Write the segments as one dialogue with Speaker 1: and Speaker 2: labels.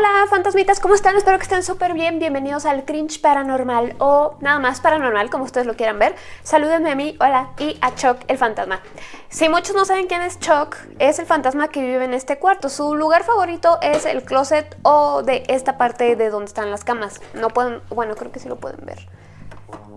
Speaker 1: Hola fantasmitas, ¿cómo están? Espero que estén súper bien. Bienvenidos al Cringe Paranormal o nada más paranormal, como ustedes lo quieran ver. Salúdenme a mí, hola, y a Chuck el fantasma. Si muchos no saben quién es Chuck, es el fantasma que vive en este cuarto. Su lugar favorito es el closet o de esta parte de donde están las camas. No pueden, bueno, creo que sí lo pueden ver.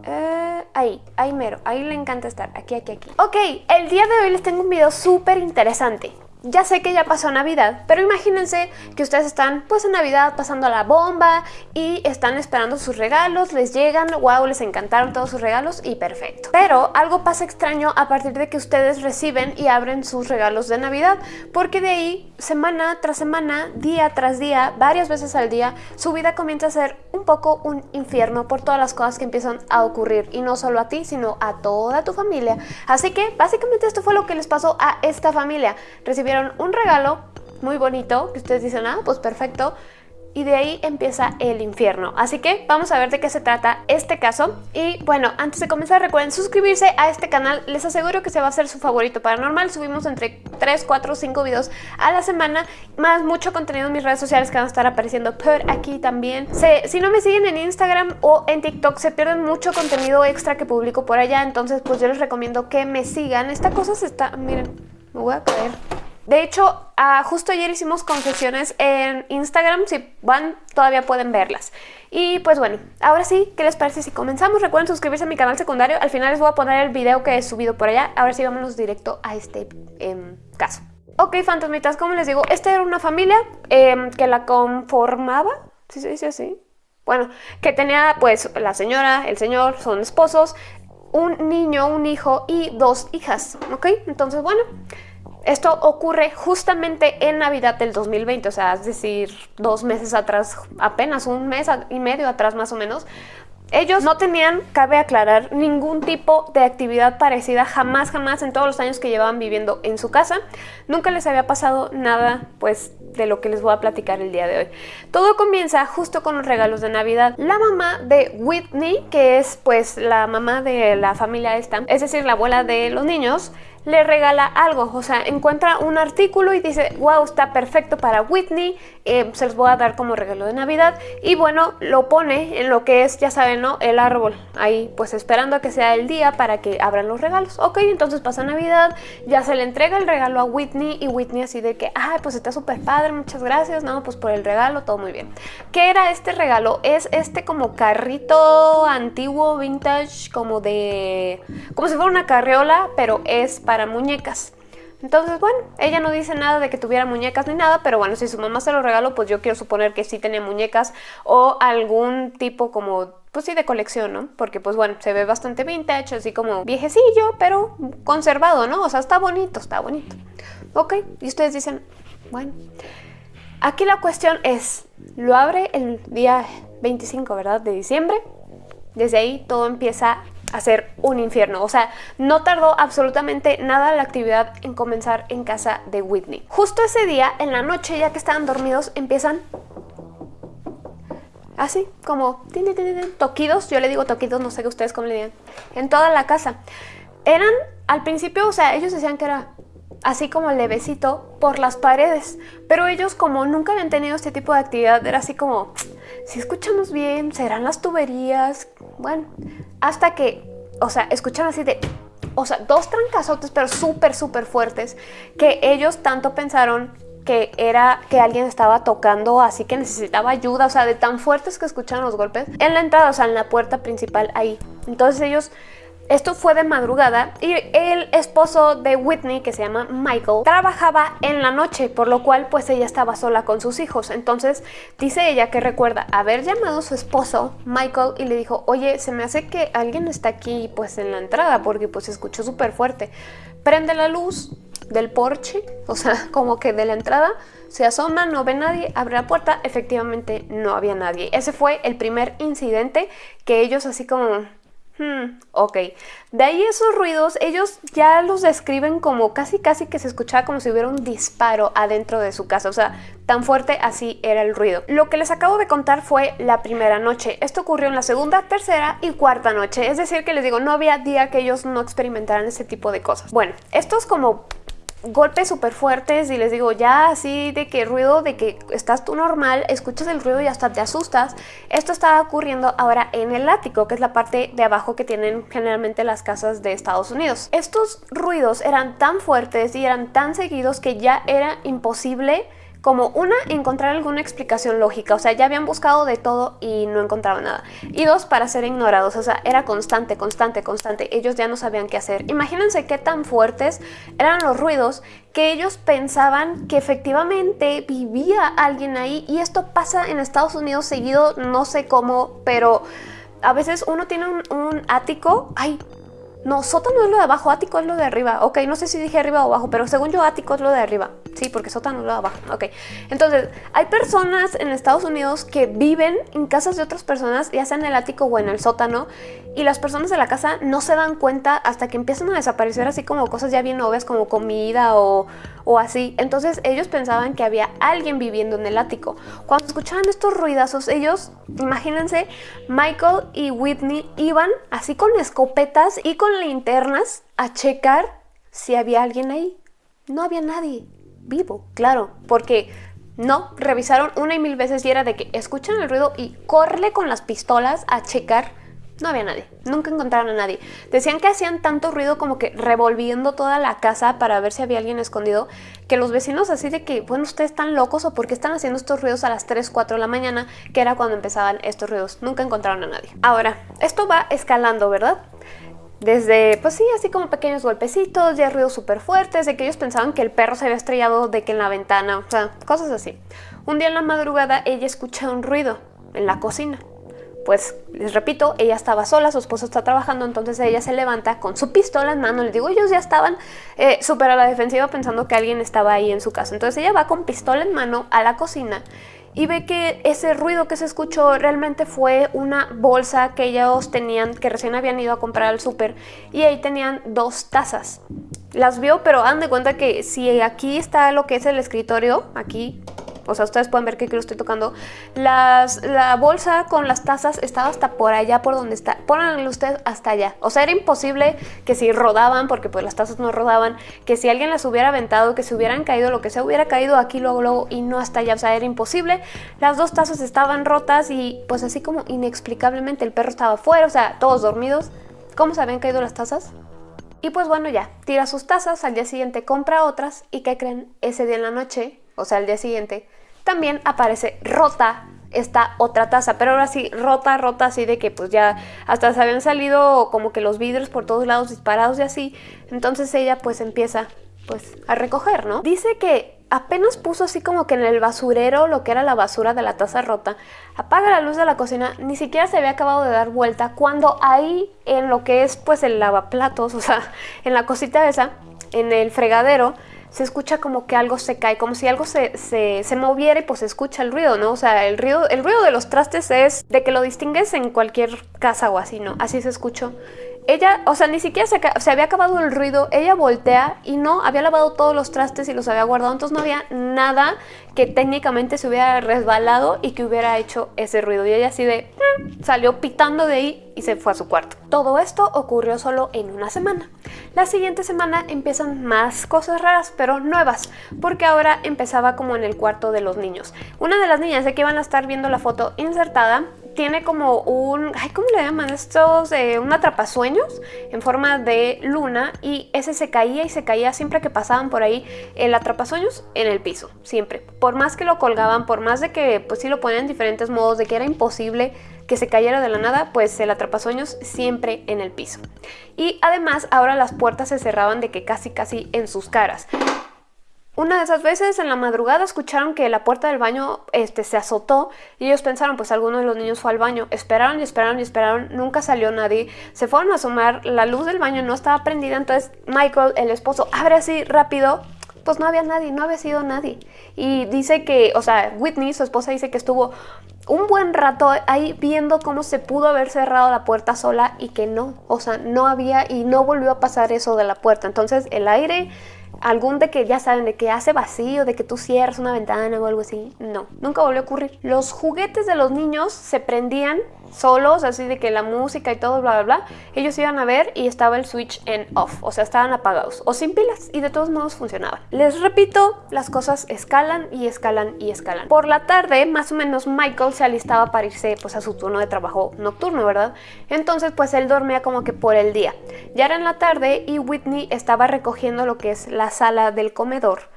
Speaker 1: Eh, ahí, ahí mero, ahí le encanta estar, aquí, aquí, aquí. Ok, el día de hoy les tengo un video súper interesante. Ya sé que ya pasó Navidad, pero imagínense que ustedes están pues en Navidad pasando la bomba y están esperando sus regalos, les llegan, wow, les encantaron todos sus regalos y perfecto. Pero algo pasa extraño a partir de que ustedes reciben y abren sus regalos de Navidad, porque de ahí, semana tras semana, día tras día, varias veces al día, su vida comienza a ser un poco un infierno por todas las cosas que empiezan a ocurrir y no solo a ti, sino a toda tu familia. Así que básicamente esto fue lo que les pasó a esta familia. Recibieron un regalo muy bonito, que ustedes dicen, ah, pues perfecto, y de ahí empieza el infierno. Así que vamos a ver de qué se trata este caso. Y bueno, antes de comenzar recuerden suscribirse a este canal. Les aseguro que se va a hacer su favorito paranormal. Subimos entre 3, 4, 5 videos a la semana, más mucho contenido en mis redes sociales que van a estar apareciendo por aquí también. si no me siguen en Instagram o en TikTok se pierden mucho contenido extra que publico por allá. Entonces pues yo les recomiendo que me sigan. Esta cosa se está... Miren, me voy a caer. De hecho, ah, justo ayer hicimos confesiones en Instagram, si van todavía pueden verlas. Y pues bueno, ahora sí, ¿qué les parece si comenzamos? Recuerden suscribirse a mi canal secundario, al final les voy a poner el video que he subido por allá. Ahora sí, vámonos directo a este em, caso. Ok, fantasmitas, como les digo, esta era una familia em, que la conformaba, ¿sí se dice así? Bueno, que tenía pues la señora, el señor, son esposos, un niño, un hijo y dos hijas, ¿ok? Entonces, bueno... Esto ocurre justamente en Navidad del 2020, o sea, es decir, dos meses atrás, apenas un mes y medio atrás más o menos. Ellos no tenían, cabe aclarar, ningún tipo de actividad parecida jamás, jamás en todos los años que llevaban viviendo en su casa. Nunca les había pasado nada, pues, de lo que les voy a platicar el día de hoy. Todo comienza justo con los regalos de Navidad. La mamá de Whitney, que es, pues, la mamá de la familia esta, es decir, la abuela de los niños, le regala algo, o sea, encuentra un artículo y dice, wow, está perfecto para Whitney, eh, se los voy a dar como regalo de Navidad y bueno, lo pone en lo que es, ya saben, ¿no? El árbol, ahí pues esperando a que sea el día para que abran los regalos. Ok, entonces pasa Navidad, ya se le entrega el regalo a Whitney y Whitney así de que, ay, pues está súper padre, muchas gracias, no, pues por el regalo, todo muy bien. ¿Qué era este regalo? Es este como carrito antiguo, vintage, como de, como si fuera una carriola, pero es para muñecas. Entonces, bueno, ella no dice nada de que tuviera muñecas ni nada, pero bueno, si su mamá se lo regaló, pues yo quiero suponer que sí tenía muñecas o algún tipo como, pues sí, de colección, ¿no? Porque pues bueno, se ve bastante vintage, así como viejecillo, pero conservado, ¿no? O sea, está bonito, está bonito. Ok, y ustedes dicen, bueno, aquí la cuestión es, lo abre el día 25, ¿verdad? De diciembre. Desde ahí todo empieza hacer un infierno. O sea, no tardó absolutamente nada la actividad en comenzar en casa de Whitney. Justo ese día, en la noche, ya que estaban dormidos, empiezan así, como toquidos. Yo le digo toquidos, no sé qué ustedes cómo le digan. En toda la casa. Eran, al principio, o sea, ellos decían que era así como levecito por las paredes. Pero ellos como nunca habían tenido este tipo de actividad, era así como, si escuchamos bien, serán las tuberías. Bueno, hasta que, o sea, escuchan así de, o sea, dos trancazotes, pero súper, súper fuertes, que ellos tanto pensaron que era que alguien estaba tocando, así que necesitaba ayuda, o sea, de tan fuertes que escucharon los golpes en la entrada, o sea, en la puerta principal ahí. Entonces ellos esto fue de madrugada y el esposo de Whitney, que se llama Michael, trabajaba en la noche, por lo cual pues ella estaba sola con sus hijos. Entonces dice ella que recuerda haber llamado a su esposo, Michael, y le dijo, oye, se me hace que alguien está aquí pues en la entrada porque pues se escuchó súper fuerte. Prende la luz del porche, o sea, como que de la entrada, se asoma, no ve nadie, abre la puerta, efectivamente no había nadie. Ese fue el primer incidente que ellos así como Hmm, ok. De ahí esos ruidos, ellos ya los describen como casi casi que se escuchaba como si hubiera un disparo adentro de su casa. O sea, tan fuerte así era el ruido. Lo que les acabo de contar fue la primera noche. Esto ocurrió en la segunda, tercera y cuarta noche. Es decir, que les digo, no había día que ellos no experimentaran ese tipo de cosas. Bueno, esto es como golpes súper fuertes y les digo, ya así de que ruido, de que estás tú normal, escuchas el ruido y hasta te asustas. Esto estaba ocurriendo ahora en el ático, que es la parte de abajo que tienen generalmente las casas de Estados Unidos. Estos ruidos eran tan fuertes y eran tan seguidos que ya era imposible como una, encontrar alguna explicación lógica, o sea, ya habían buscado de todo y no encontraban nada. Y dos, para ser ignorados, o sea, era constante, constante, constante. Ellos ya no sabían qué hacer. Imagínense qué tan fuertes eran los ruidos que ellos pensaban que efectivamente vivía alguien ahí y esto pasa en Estados Unidos seguido, no sé cómo, pero a veces uno tiene un, un ático, ay, no, sótano es lo de abajo, ático es lo de arriba. Ok, no sé si dije arriba o abajo, pero según yo ático es lo de arriba. Sí, porque sótano es lo de abajo. Ok, entonces hay personas en Estados Unidos que viven en casas de otras personas, ya sea en el ático o en el sótano, y las personas de la casa no se dan cuenta hasta que empiezan a desaparecer así como cosas ya bien obvias como comida o, o así. Entonces ellos pensaban que había alguien viviendo en el ático. Cuando escuchaban estos ruidazos, ellos, imagínense, Michael y Whitney iban así con escopetas y con linternas a checar si había alguien ahí. No había nadie vivo, claro, porque no, revisaron una y mil veces y era de que escuchan el ruido y corre con las pistolas a checar no había nadie, nunca encontraron a nadie. Decían que hacían tanto ruido como que revolviendo toda la casa para ver si había alguien escondido, que los vecinos así de que, bueno, ustedes están locos o por qué están haciendo estos ruidos a las 3, 4 de la mañana, que era cuando empezaban estos ruidos. Nunca encontraron a nadie. Ahora, esto va escalando, ¿verdad? Desde, pues sí, así como pequeños golpecitos, ya ruidos súper fuertes, de que ellos pensaban que el perro se había estrellado de que en la ventana, o sea, cosas así. Un día en la madrugada ella escucha un ruido en la cocina pues les repito, ella estaba sola, su esposo está trabajando, entonces ella se levanta con su pistola en mano. Les digo, ellos ya estaban eh, súper a la defensiva pensando que alguien estaba ahí en su casa. Entonces ella va con pistola en mano a la cocina y ve que ese ruido que se escuchó realmente fue una bolsa que ellos tenían, que recién habían ido a comprar al súper y ahí tenían dos tazas. Las vio, pero han de cuenta que si aquí está lo que es el escritorio, aquí o sea, ustedes pueden ver que aquí lo estoy tocando, las, la bolsa con las tazas estaba hasta por allá, por donde está, pónganlo ustedes hasta allá. O sea, era imposible que si rodaban, porque pues las tazas no rodaban, que si alguien las hubiera aventado, que se hubieran caído, lo que se hubiera caído aquí luego, luego y no hasta allá. O sea, era imposible. Las dos tazas estaban rotas y pues así como inexplicablemente el perro estaba fuera, o sea, todos dormidos. ¿Cómo se habían caído las tazas? Y pues bueno, ya, tira sus tazas, al día siguiente compra otras y ¿qué creen? Ese día en la noche o sea, el día siguiente, también aparece rota esta otra taza, pero ahora sí, rota, rota, así de que pues ya hasta se habían salido como que los vidrios por todos lados disparados y así, entonces ella pues empieza pues a recoger, ¿no? Dice que apenas puso así como que en el basurero lo que era la basura de la taza rota, apaga la luz de la cocina, ni siquiera se había acabado de dar vuelta cuando ahí en lo que es pues el lavaplatos, o sea, en la cosita esa, en el fregadero, se escucha como que algo se cae, como si algo se, se, moviera y pues se escucha el ruido, ¿no? O sea, el ruido, el ruido de los trastes es de que lo distingues en cualquier casa o así, ¿no? Así se escuchó. Ella, o sea, ni siquiera se, había acabado el ruido, ella voltea y no, había lavado todos los trastes y los había guardado, entonces no había nada que técnicamente se hubiera resbalado y que hubiera hecho ese ruido. Y ella así de, mm", salió pitando de ahí y se fue a su cuarto. Todo esto ocurrió solo en una semana. La siguiente semana empiezan más cosas raras, pero nuevas, porque ahora empezaba como en el cuarto de los niños. Una de las niñas de que van a estar viendo la foto insertada tiene como un, ay, ¿cómo le llaman estos? Eh, un atrapasueños en forma de luna y ese se caía y se caía siempre que pasaban por ahí el atrapasueños en el piso, siempre. Por más que lo colgaban, por más de que pues sí lo ponían en diferentes modos, de que era imposible que se cayera de la nada, pues el atrapasueños siempre en el piso. Y además ahora las puertas se cerraban de que casi casi en sus caras. Una de esas veces en la madrugada escucharon que la puerta del baño este, se azotó y ellos pensaron pues alguno de los niños fue al baño. Esperaron y esperaron y esperaron, nunca salió nadie. Se fueron a asomar, la luz del baño no estaba prendida, entonces Michael, el esposo, abre así rápido. Pues no había nadie, no había sido nadie. Y dice que, o sea, Whitney, su esposa, dice que estuvo un buen rato ahí viendo cómo se pudo haber cerrado la puerta sola y que no, o sea, no había y no volvió a pasar eso de la puerta. Entonces el aire algún de que ya saben, de que hace vacío, de que tú cierras una ventana o algo así. No, nunca volvió a ocurrir. Los juguetes de los niños se prendían solos, así de que la música y todo, bla, bla, bla, ellos iban a ver y estaba el switch en off, o sea, estaban apagados o sin pilas y de todos modos funcionaban. Les repito, las cosas escalan y escalan y escalan. Por la tarde, más o menos, Michael se alistaba para irse pues a su turno de trabajo nocturno, ¿verdad? Entonces, pues él dormía como que por el día. Ya era en la tarde y Whitney estaba recogiendo lo que es la sala del comedor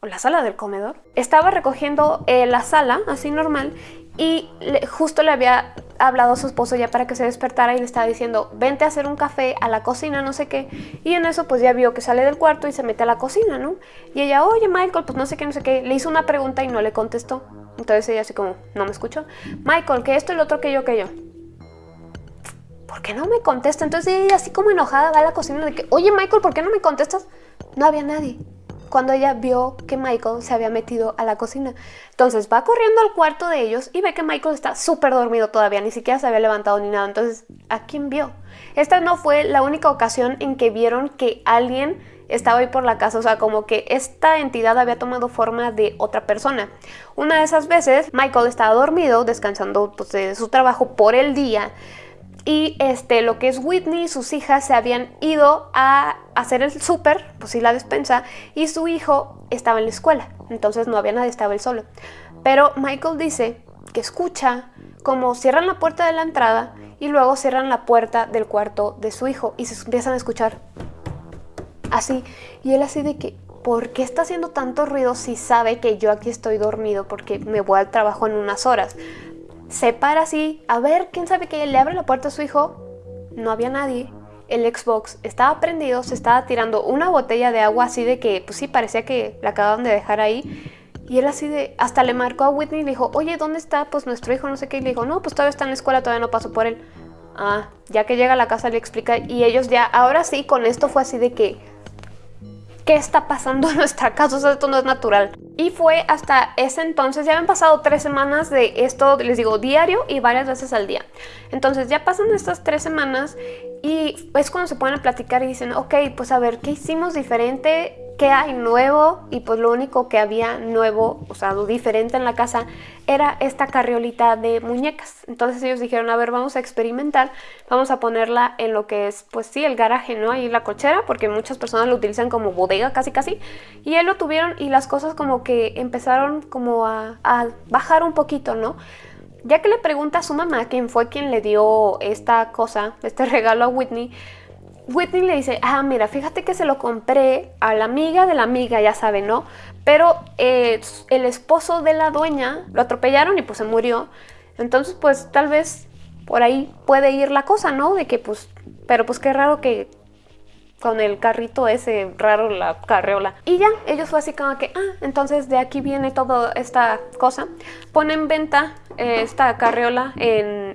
Speaker 1: o la sala del comedor. Estaba recogiendo eh, la sala, así normal, y justo le había hablado a su esposo ya para que se despertara y le estaba diciendo, vente a hacer un café a la cocina, no sé qué. Y en eso pues ya vio que sale del cuarto y se mete a la cocina, ¿no? Y ella, oye Michael, pues no sé qué, no sé qué. Le hizo una pregunta y no le contestó. Entonces ella así como, no me escuchó. Michael, que esto, el otro, que yo, que yo. ¿Por qué no me contesta? Entonces ella así como enojada va a la cocina de que, oye Michael, ¿por qué no me contestas? No había nadie cuando ella vio que Michael se había metido a la cocina. Entonces va corriendo al cuarto de ellos y ve que Michael está súper dormido todavía, ni siquiera se había levantado ni nada. Entonces, ¿a quién vio? Esta no fue la única ocasión en que vieron que alguien estaba ahí por la casa, o sea, como que esta entidad había tomado forma de otra persona. Una de esas veces, Michael estaba dormido, descansando pues, de su trabajo por el día, y este, lo que es Whitney y sus hijas se habían ido a hacer el súper, pues sí la despensa, y su hijo estaba en la escuela, entonces no había nadie, estaba él solo. Pero Michael dice que escucha como cierran la puerta de la entrada y luego cierran la puerta del cuarto de su hijo y se empiezan a escuchar así. Y él así de que, ¿por qué está haciendo tanto ruido si sabe que yo aquí estoy dormido porque me voy al trabajo en unas horas? Se para así, a ver, quién sabe que le abre la puerta a su hijo. No había nadie. El Xbox estaba prendido, se estaba tirando una botella de agua así de que, pues sí, parecía que la acababan de dejar ahí. Y él así de, hasta le marcó a Whitney y le dijo, oye, ¿dónde está pues nuestro hijo? No sé qué. Y le dijo, no, pues todavía está en la escuela, todavía no pasó por él. Ah, ya que llega a la casa le explica y ellos ya, ahora sí, con esto fue así de que, ¿qué está pasando en nuestra casa? O sea, esto no es natural. Y fue hasta ese entonces, ya habían pasado tres semanas de esto, les digo, diario y varias veces al día. Entonces ya pasan estas tres semanas y es cuando se ponen a platicar y dicen, ok, pues a ver, ¿qué hicimos diferente? Qué hay nuevo y pues lo único que había nuevo, o sea, diferente en la casa era esta carriolita de muñecas. Entonces ellos dijeron, a ver, vamos a experimentar, vamos a ponerla en lo que es, pues sí, el garaje, ¿no? Ahí la cochera, porque muchas personas lo utilizan como bodega casi casi. Y él lo tuvieron y las cosas como que empezaron como a bajar un poquito, ¿no? Ya que le pregunta a su mamá quién fue quien le dio esta cosa, este regalo a Whitney, Whitney le dice, ah, mira, fíjate que se lo compré a la amiga de la amiga, ya sabe, ¿no? Pero eh, el esposo de la dueña lo atropellaron y pues se murió. Entonces, pues tal vez por ahí puede ir la cosa, ¿no? De que pues, pero pues qué raro que con el carrito ese raro, la carreola. Y ya, ellos fue así como que, ah, entonces de aquí viene toda esta cosa. Ponen en venta eh, esta carreola en,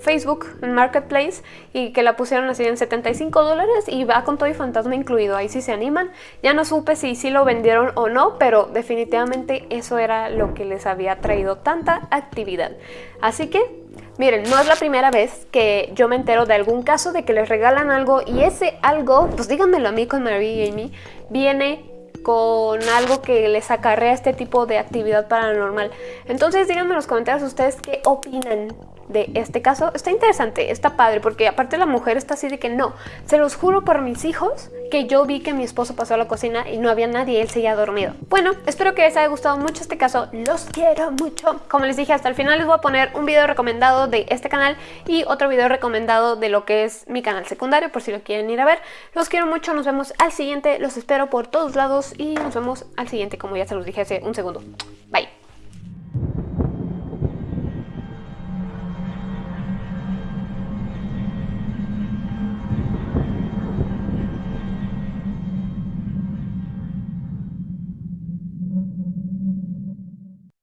Speaker 1: Facebook, en Marketplace, y que la pusieron así en 75 dólares y va con todo y fantasma incluido. Ahí sí se animan. Ya no supe si sí lo vendieron o no, pero definitivamente eso era lo que les había traído tanta actividad. Así que Miren, no es la primera vez que yo me entero de algún caso de que les regalan algo y ese algo, pues díganmelo a mí con Marie y Amy, viene con algo que les acarrea este tipo de actividad paranormal. Entonces díganme en los comentarios ustedes qué opinan de este caso. Está interesante, está padre, porque aparte la mujer está así de que no, se los juro por mis hijos que yo vi que mi esposo pasó a la cocina y no había nadie, él seguía dormido. Bueno, espero que les haya gustado mucho este caso, los quiero mucho. Como les dije, hasta el final les voy a poner un video recomendado de este canal y otro video recomendado de lo que es mi canal secundario, por si lo quieren ir a ver. Los quiero mucho, nos vemos al siguiente, los espero por todos lados y nos vemos al siguiente, como ya se los dije hace un segundo. Bye.